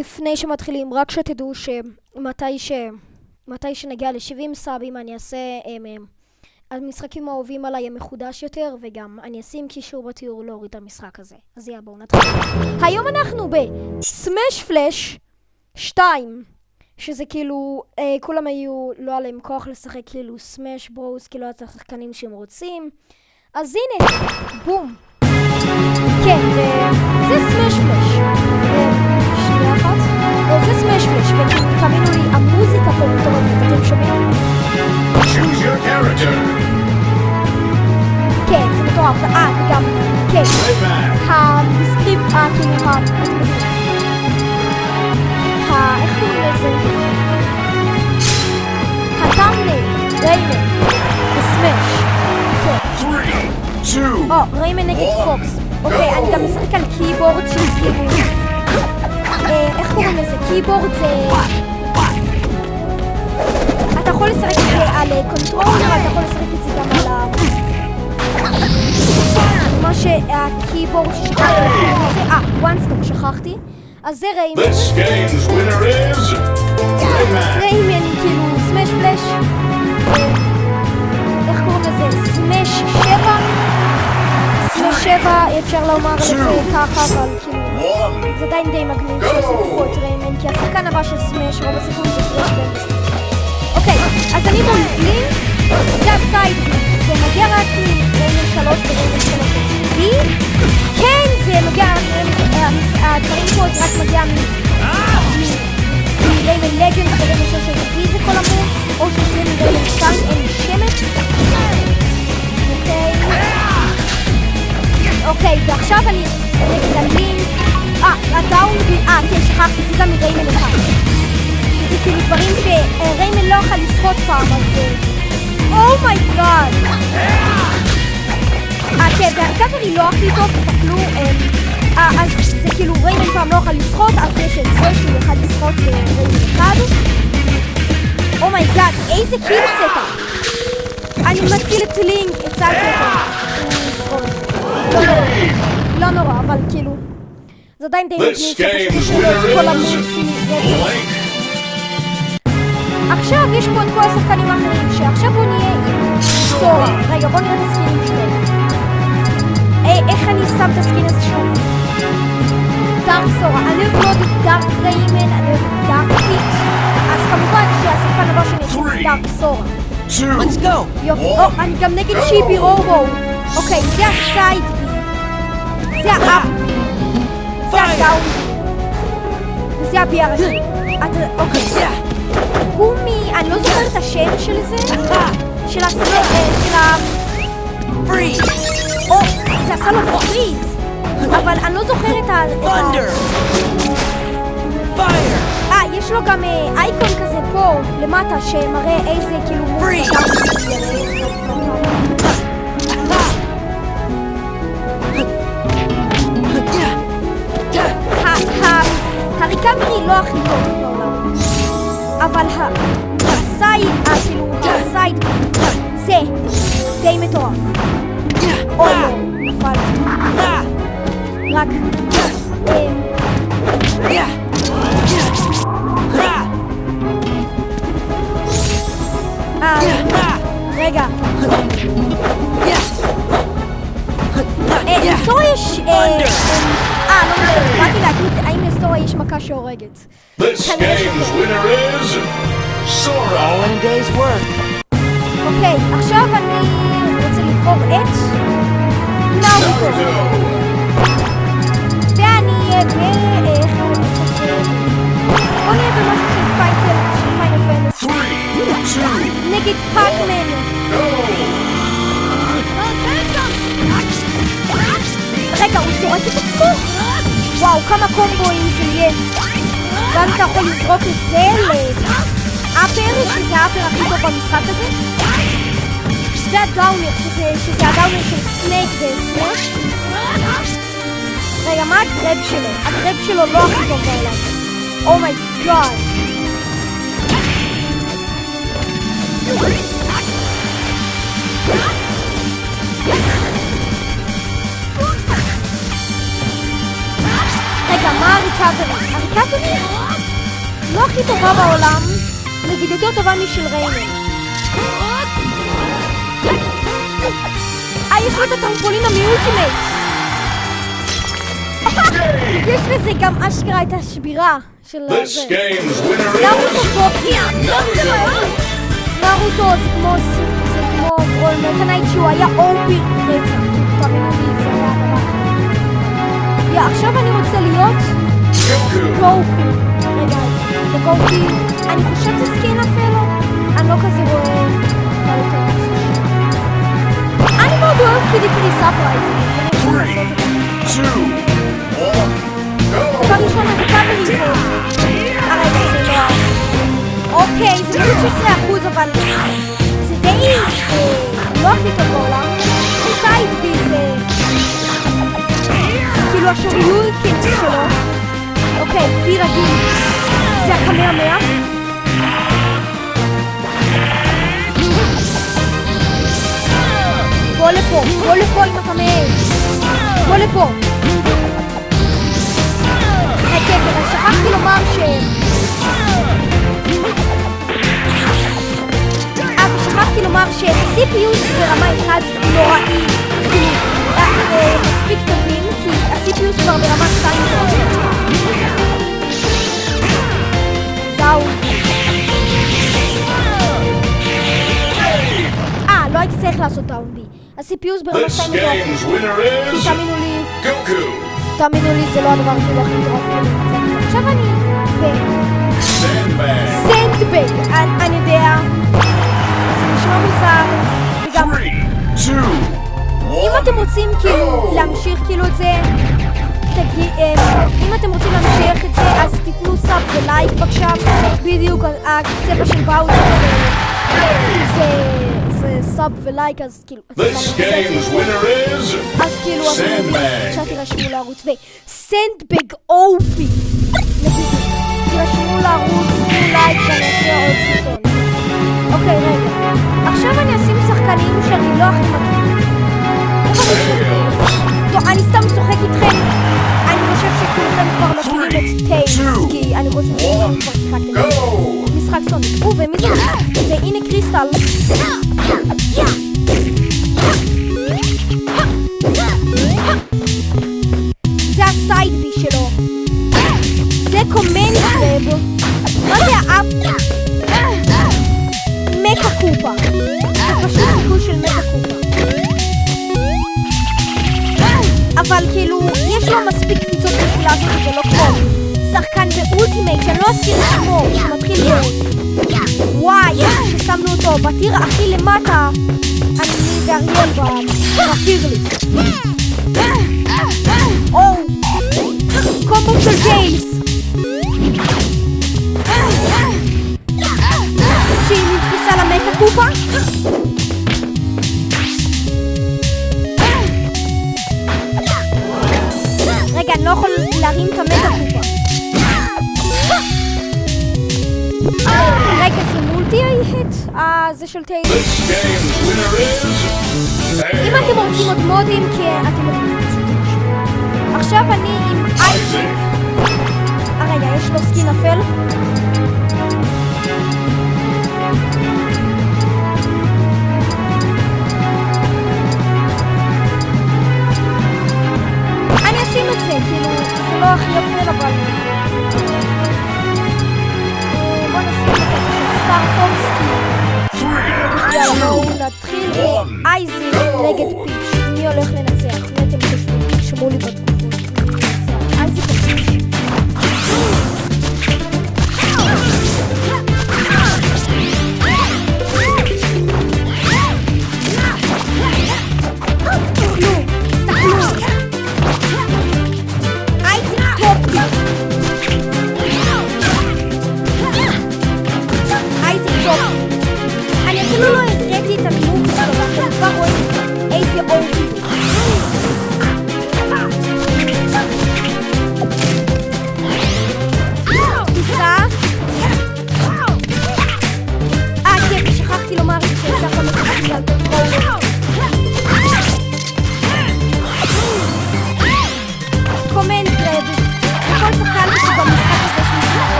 לפני שמתחילים, רק שתדעו שמתי ש... מתי שנגיע ל-70 סאבים אני אעשה הם, הם, המשחקים האהובים עליי הם מחודש יותר וגם אני אשים קישור בתיאור להוריד את המשחק הזה. אז יאללה בואו נתחיל. היום אנחנו בסמש פלאש 2 שזה כאילו, אה, כולם היו, לא היה להם כוח לשחק כאילו סמש ברוס, כאילו את השחקנים שהם רוצים. אז הנה, בום. כן, זה סמש פלאש. שנייה אחת. אה, זה סמש פלאש, ותאמינו לי, המוזיקה פה מטורפת, אתם שומעים? Choose your character. כן, זה מטורף. אה, וגם, כן. Playback. הסקריפט, אה, כאילו, ה... ה... איך קוראים לזה? הטאמנל, ריימן, ב Smash. כן. Three, two, go, Rayman נגד Fox. אוקיי, אני גם משחק על keyboard של כאילו... אה, איך קוראים לזה? keyboard זה... אתה יכול לשחק את זה על אה, controller, אתה יכול לשחק את זה גם על ה... מה שה keyboard ששכחתי. אה, וואנסטור שכחתי. אז זה Rayman. Rayman כאילו Smash Flash. אה, איך קוראים לזה? Smash שבע? Smash שבע, אפשר לומר את זה ככה, אבל כאילו... One. זה עדיין די מגניב פה את Rayman, כי השחקן הבא של Smash, רוב הסיכויים זה בנדס. אוקיי, אז אני לינק, זה ה side, זה מגיע רק זה גם מ Rayman אחד. זה כאילו דברים ש Rayman לא יכול לשחות פעם, אז... Oh my god! אה, כן, וה recover היא לא הכי טוב, תסתכלו, אה, אה, אז זה כאילו Rayman פעם לא יכול לשחות, אז יש את זה שהוא יכול לשחות ב Rayman אחד. Oh my god, איזה kill setup! אני מציל את לינק, הצלתי אותו. לא לא נורא, אבל כאילו... זה עדיין די This מגניב שפשוט game's יש את כל. Blank. עכשיו יש פה את כל השחקנים האחרים, שעכשיו בוא נהיה עם סורה. רגע, בוא נראה את הסקינים שלהם. אה, איך אני שם את הסקין הזה שוב? דארק סורה. אני אוהב מאוד את דארק ריימן, אני אוהב את דארק פיט. אז כמובן שהשחקן הבא שלי יש את דארק סורה. Two. Let's go. יופי. אני גם נגד שיבי רובו. אוקיי, זה הסייד. זה האפ. זה הדאון בי. וזה הבי הראשי. אתה- אוקיי. הוא מ... אני לא זוכרת את השם של זה. של. אה, של ה... Freeze. או, זה עשה לו פריז. אבל אני לא זוכרת את ה... Thunder. Fire. אה, יש לו גם אה, אייקון כזה פה, למטה, שמראה איזה כאילו... מוב הריקאברי לא הכי טוב בעולם. אבל הסייד, ה- כאילו, הסייד, זה די מטורף. אוי לא, נפלתי. רק... אמ, אה, רגע. אה, לסורה יש... אה, אה, אה, לא משנה, באתי להגיד יש מכה שהורגת. This game's winner is Sora. All in a day's work. אוקיי, עכשיו אני רוצה לבחור את נאוטו. Naruto. ואני אהיה ב... איך קוראים לזה? בוא נהיה במשהו של פייטל, של Final Fantasy. Three, two, נגד Pac-Man. go. רגע, הוא זורק את עצמו? וואו, כמה קומבואים ואז אתה יכול לזרוק את זה ל up-air, שזה ה up-air הכי טוב במשחק הזה. זה ה down-air, שזה, שזה ה down-air של Snake ו Smash. רגע, מה ה grab שלו? ה grab שלו לא הכי טוב בעולם. Oh my god. רגע, מה ה recovery? ה recovery לא הכי טובה בעולם, נגיד יותר טובה משל ריינר. אה, יש לו את הטרמפולין המיולטימט! יש לזה גם אשכרה את השבירה של זה. נרוטו טופי. נרוטו זה כמו זה כמו מטנייט שהוא היה אופי רצח. עכשיו אני רוצה להיות. גוקו. רגע, זה גוקי. אני חושבת שזה סקין אפילו. אני לא כזה רואה. אני מאוד אוהב קידי קידי. אני יכול לעשות את זה. הריקאברי זה... לא... אוקיי, זה לא 16 אחוז, אבל... זה די... לא הכי טוב בעולם. סייד בי זה... כאילו השוריוריקן שלו. אוקיי, בי רגיל. זה הקמע בוא לפה, בוא לפה אתה מעז. בוא לפה. אה, כן, אבל שכחתי לומר ש... אה, ושכחתי לומר ש-CPU ברמה 1 נוראי. אה, אה, מספיק טובים, כי ה-CPU כבר ברמה 2 נוראי. דאו. אה, לא הייתי צריך לעשות דאון בי. ה-CPU ברמה This 2 נוראי. game's winner כי is תאמינו לי, Goku. תאמינו לי, זה לא הדבר כאילו הכי מטורף כאילו לנצח. עכשיו אני Sandbag. בסנדבג, אני אני יודע, זה נשמע מוזר, וגם Three. Two. אם. אתם רוצים כאילו להמשיך כאילו את זה, תגיד, אה, אם אתם רוצים להמשיך את זה, אז תיתנו סאב ולייק בבקשה, בדיוק הצבע של באוזר זה- זה- זה סאב ולייק, אז כאילו, אז This game's winner is אז כאילו. עכשיו תירשמו לערוץ, וסנדבג אופי, תירשמו לערוץ, תנו לייק ואני אעשה עוד סרטון. אוקיי, רגע, עכשיו אני אשים שחקנים שאני לא הכי מכיר. Tails. טוב, אני סתם צוחק איתכם, אני חושב שכולכם כבר מכירים את טיילס, two, כי אני חושב שכולכם כבר שיחקתם Go. משחק סוניק. או, ומי זה? והנה קריסטל. בטיר הכי למטה, אני ב- בטיר לי. או, קומבו של טיילס. של is אם אתם. רוצים עוד מודים, כי אתם יודעים. עכשיו אני עם אייזק. אה, רגע, יש לו סקין אפל?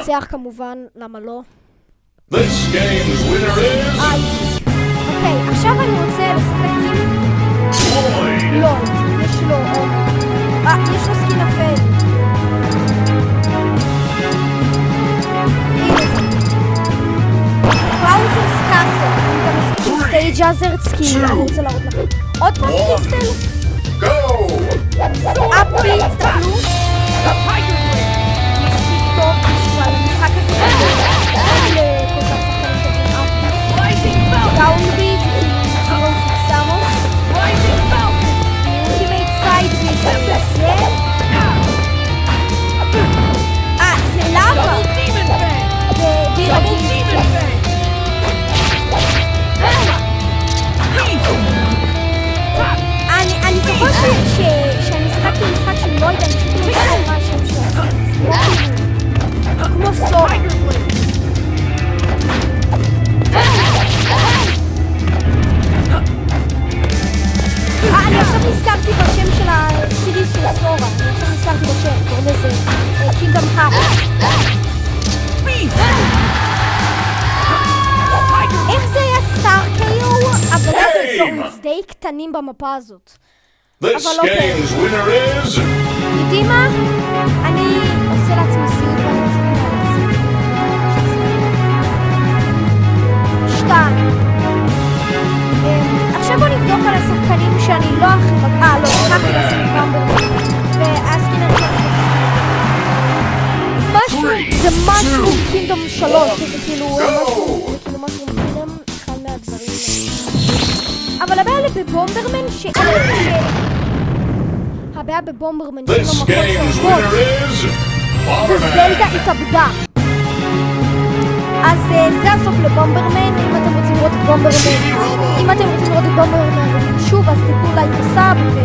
ניצח כמובן, למה לא? This game's winner is אייזיק. אוקיי, עכשיו אני רוצה לשחק עם. לא, יש לו. אה, יש לו skin אפל. Bowser's Castle. אני גם משחק עם stage אני רוצה להראות לכם. עוד פעם crystal? Go. קטנים במפה הזאת. אבל אוקיי. game's winner is יודעים מה? אני עושה לעצמי סיוט. שתיים. אמ, עכשיו בוא נבדוק על השחקנים שאני לא הכי... אה, לא, לקחתי לעצמי במבר. והסקינר שלי. משהו, זה משהו קינדום שלוש, שזה כאילו בבומברמן שאין לו This מקום game's שעובד. winner is וזלדה. התאבדה. אז אה, זה הסוף לבומברמן, אם אתם רוצים לראות את בומברמן, אם אתם רוצים לראות את בומברמן שוב, אז תיתנו לייק וסאב ו...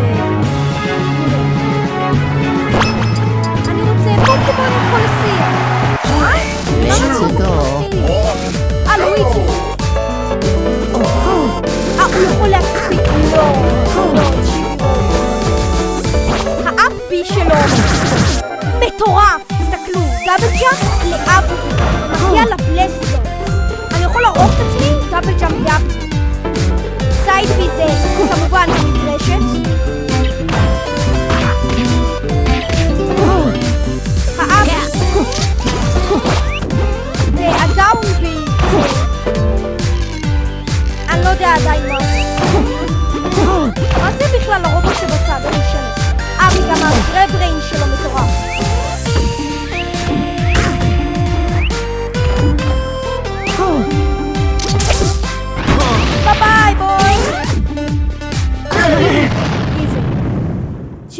אני רוצה פוקימון עם קולסייה. מה? למה? One. אה, לואיג'י. אה, הוא יכול להקפיד. לא, לא. האפי שלו מטורף. תסתכלו, דאבל ג'אמפ לאפי. מגיע לבלסטר. אני יכול להראות את עצמי דאבל ג'אמפ לאפי.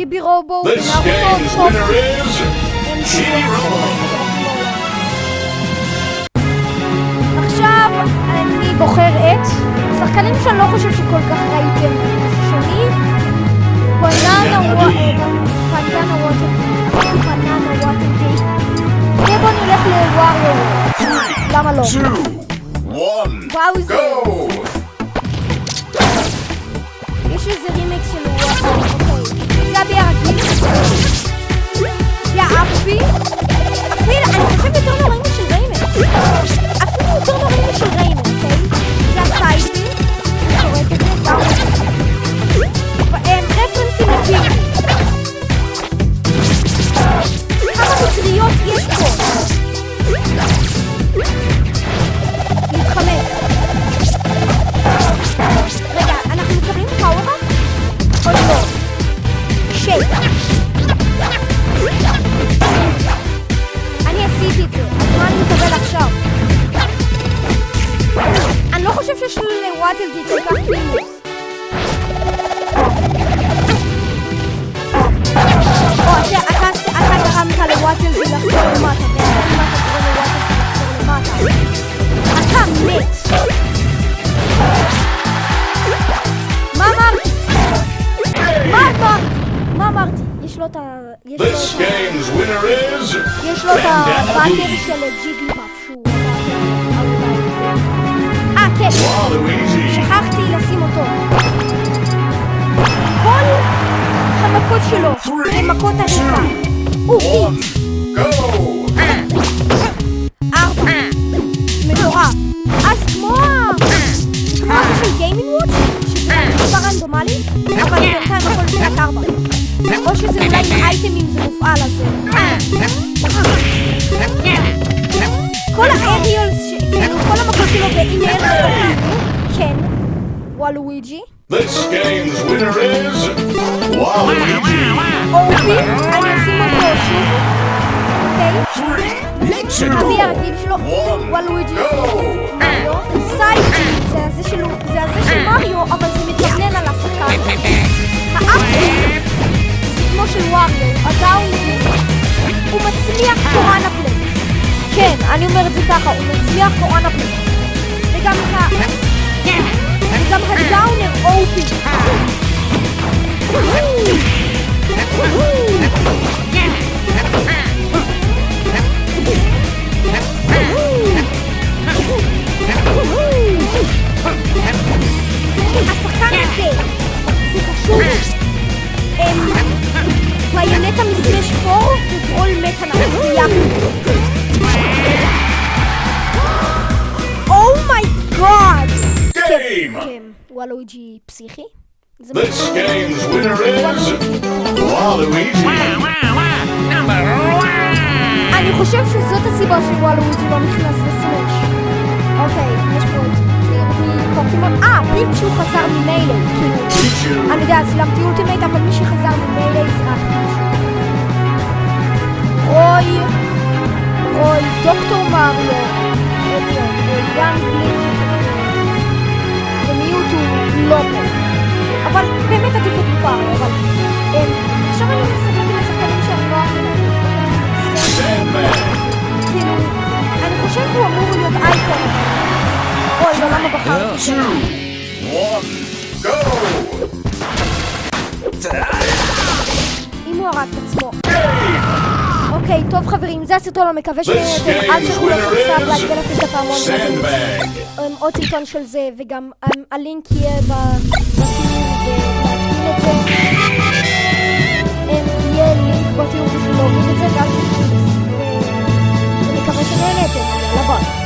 נארוטו, game's טוב. winner is Shiro. עכשיו אני בוחר את שחקנים שאני לא חושב שכל כך ראיתם שני בננה ווטר בננה ווטר די ובוא נלך לווריו למה לא? באוזר Go. יש איזה רימיקס של וואו אוקיי זה יש לו את ה... יש לו This את ה... game's winner is יש לו את Bandana הבאקר. של ג'יגליפאף שהוא... אה, כן. שלו למכות ארוכה. הוא ארבע. מטורף. אז כמו משהו של גיימינג וואץ', שזה מספר רנדומלי, אבל בינתיים הכל משחק ארבע. או שזה אולי אייטמים זה מופעל על זה. כל האריולס, כאילו כל המכות שלו בעניין. וואלואיג'י. This game's winner is Waluigi. אורבי, אני אשים אותו שוב, אוקיי? Three, אבי הרגיל שלו, one, וואלואיג'י. go! מריו, סייג'י, זה הזה של מריו, אבל זה מתגנן על השחקן. האפי, זה כמו של וואריו, הדאוני, הוא מצליח קוראנה פלייט. כן, אני אומרת זה ככה, הוא מצליח קוראנה פלייט. וגם ה... וגם הדאונר אופי. השחקן פסיכי. זה This game's winner is Waluigi. אני חושב שזאת הסיבה שוואלואיג'י לא נכנס ל Smash. אוקיי, יש פה עוד פוקימון. אה, פיצ'ו חזר ממילא, כאילו. אני יודע, צילמתי Ultimate, אבל מי שחזר מ Melee זה רק פיצ'ו. רוי, רוי, דוקטור מריו, גן גליק, ומיוטו לא פה. אבל באמת עדיף את מריו, אבל... אמ, עכשיו אני משחקת עם השחקנים שאני לא אוהבת. כאילו, אני חושב שהוא אמור להיות אייקון. אוי, לא, למה בחרתי? אם הוא הרג את עצמו. אוקיי, טוב חברים, זה הסרטון, אני מקווה This שנהנתם. אל תשכחו לעשות winner סאב, is להגדיל את הפעמון. Sandbag. עוד סרטון של זה, וגם אמ, הלינק יהיה ב... Łatwiej użyć nowy wycekać. Wynikawa się najlepiej, ale bądź.